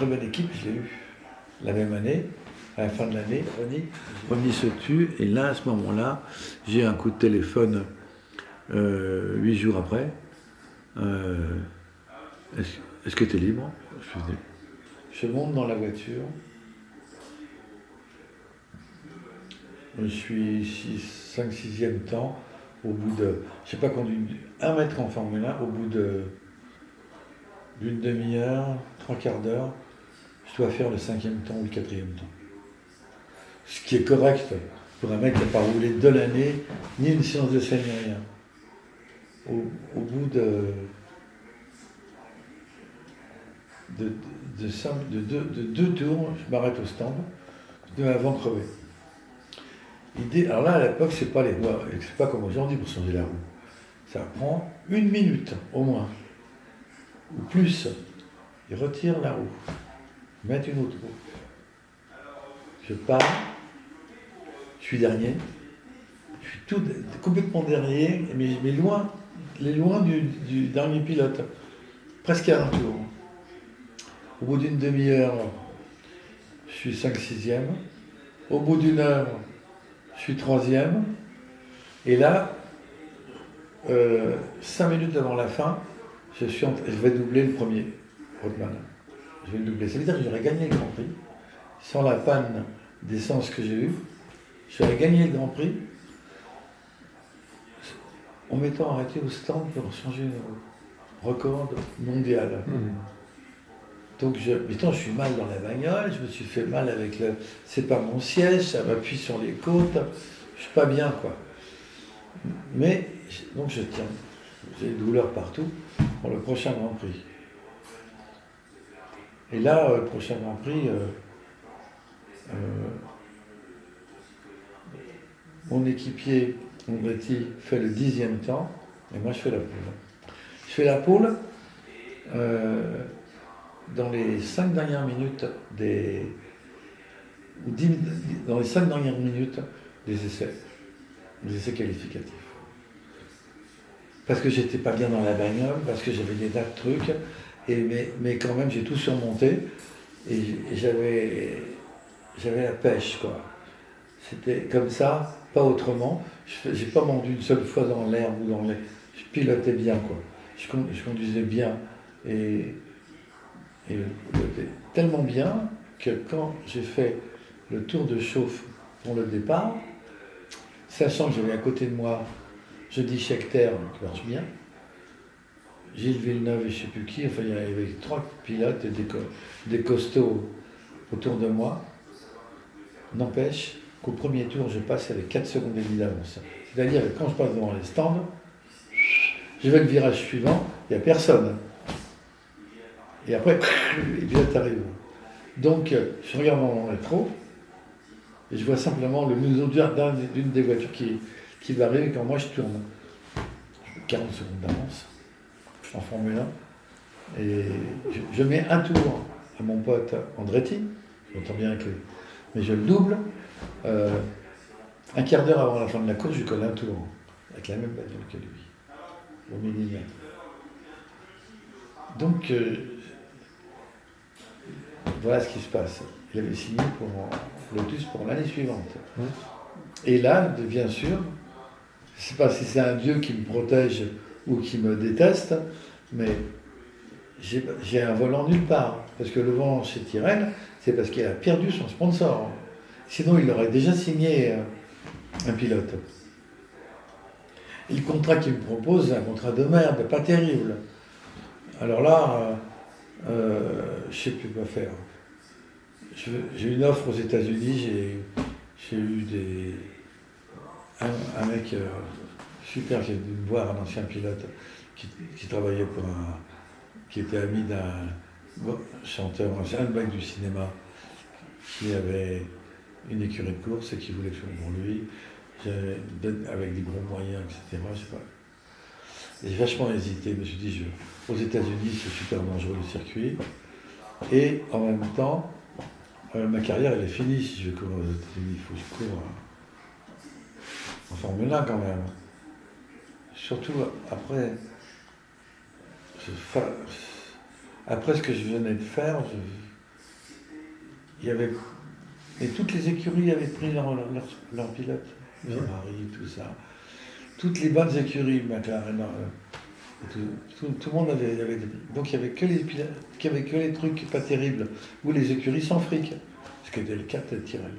Très bonne équipe, je l'ai eue la même année, à la fin de l'année. Ronnie se tue, et là, à ce moment-là, j'ai un coup de téléphone euh, huit jours après. Euh, Est-ce que tu es libre? Je, je monte dans la voiture. Je suis 5-6e temps, au bout de, je sais pas, conduit un mètre en Formule 1, au bout de d'une demi-heure, trois quarts d'heure, je dois faire le cinquième temps ou le quatrième temps. Ce qui est correct pour un mec qui n'a pas roulé de l'année, ni une séance de scène, ni rien. Au, bout de, de, de, deux, tours, je m'arrête au stand, de avant crever. alors là, à l'époque, c'est pas les c'est pas comme aujourd'hui pour changer la roue. Ça prend une minute au moins ou plus, il retire la roue, met une autre. Je pars, je suis dernier, je suis tout, complètement dernier, mais, mais loin, loin du, dernier pilote, presque à un tour. Au bout d'une demi-heure, je suis 5-6e. Au bout d'une heure, je suis troisième. Et là, euh, cinq minutes avant la fin, je, suis je vais doubler le premier Rothman. Je vais le doubler. Ça veut dire que j'aurais gagné le Grand Prix. Sans la panne d'essence que j'ai eue, j'aurais gagné le Grand Prix en m'étant arrêté au stand pour changer le record mondial. Mmh. Donc, je, je suis mal dans la bagnole, je me suis fait mal avec le. C'est pas mon siège, ça m'appuie sur les côtes, je suis pas bien, quoi. Mais, donc je tiens. J'ai des douleurs partout pour le prochain Grand Prix. Et là, le prochain Grand Prix, euh, euh, mon équipier, Andretti, fait le dixième temps, et moi je fais la poule. Je fais la poule euh, dans les cinq dernières minutes des. dans les cinq dernières minutes des essais, des essais qualificatifs parce que j'étais pas bien dans la bagnole, parce que j'avais des tas de trucs, mais, quand même j'ai tout surmonté, et, j'avais, j'avais la pêche, quoi. C'était comme ça, pas autrement. Je n'ai pas vendu une seule fois dans l'herbe ou dans les... Je pilotais bien, quoi. Je, conduisais bien, et, et tellement bien que quand j'ai fait le tour de chauffe pour le départ, sachant que j'avais à côté de moi je dis Schechter, qui marche bien. Gilles Villeneuve et je ne sais plus qui, enfin il y avait trois pilotes et des, costauds autour de moi. N'empêche qu'au premier tour, je passe avec 4 secondes et d'avance. C'est-à-dire que quand je passe devant les stands, je vais le virage suivant, il n'y a personne. Et après, les pilotes arrivent. Donc, je regarde mon rétro et je vois simplement le museau d'une des voitures qui, qui va arriver quand moi je tourne. 40 secondes d'avance en Formule 1. Et je, mets un tour à mon pote Andretti, je m'entends bien lui, mais je le double. Euh, un quart d'heure avant la fin de la course, je colle un tour, avec la même bagnole que lui, au millimètre. Donc, euh, voilà ce qui se passe. Il avait signé pour Lotus pour l'année suivante. Et là, bien sûr, je ne sais pas si c'est un Dieu qui me protège ou qui me déteste, mais j'ai un volant nulle part. Parce que le vent chez Tyrène, c'est parce qu'il a perdu son sponsor. Sinon, il aurait déjà signé euh, un pilote. Et le contrat qu'il me propose, c'est un contrat de merde, pas terrible. Alors là, euh, euh, je ne sais plus quoi faire. J'ai une offre aux États-Unis, j'ai eu des un, mec super venu me voir, un ancien pilote qui, travaillait pour un. qui était ami d'un chanteur, un mec du cinéma, qui avait une écurie de course et qui voulait faire pour lui, avec des gros moyens, etc. Je. J'ai vachement hésité, je me suis dit, je, aux États-Unis, c'est super dangereux le circuit. Et en même temps, euh, ma carrière, elle est finie si je cours aux États-Unis. Il faut que je cours. En Formule 1 quand même. Surtout après, après ce que je venais de faire, il y avait. Et toutes les écuries avaient pris leur, leur, pilote, Ferrari, tout ça. Toutes les bonnes écuries, McLaren, euh, tout, tout, le monde avait, Donc il n'y avait, que les avait que les trucs pas terribles, ou les écuries sans fric, ce qui était le cas de Tyrell.